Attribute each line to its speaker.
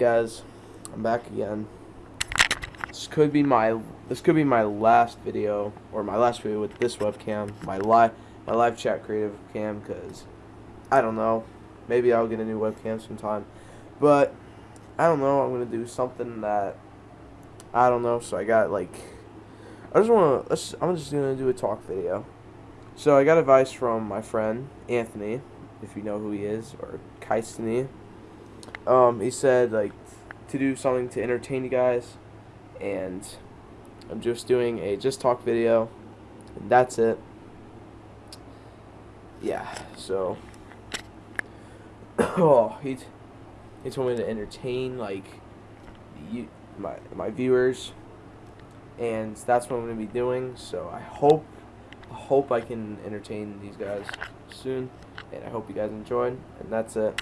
Speaker 1: guys, I'm back again. This could be my this could be my last video or my last video with this webcam, my live my live chat creative cam cuz I don't know. Maybe I'll get a new webcam sometime. But I don't know, I'm to do something that I don't know, so I got like I just want to I'm just to do a talk video. So I got advice from my friend Anthony, if you know who he is, or Kaistani. Um, he said like to do something to entertain you guys, and I'm just doing a just talk video, and that's it. Yeah, so oh he he told me to entertain like you my my viewers, and that's what I'm gonna be doing. So I hope I hope I can entertain these guys soon, and I hope you guys enjoyed. And that's it.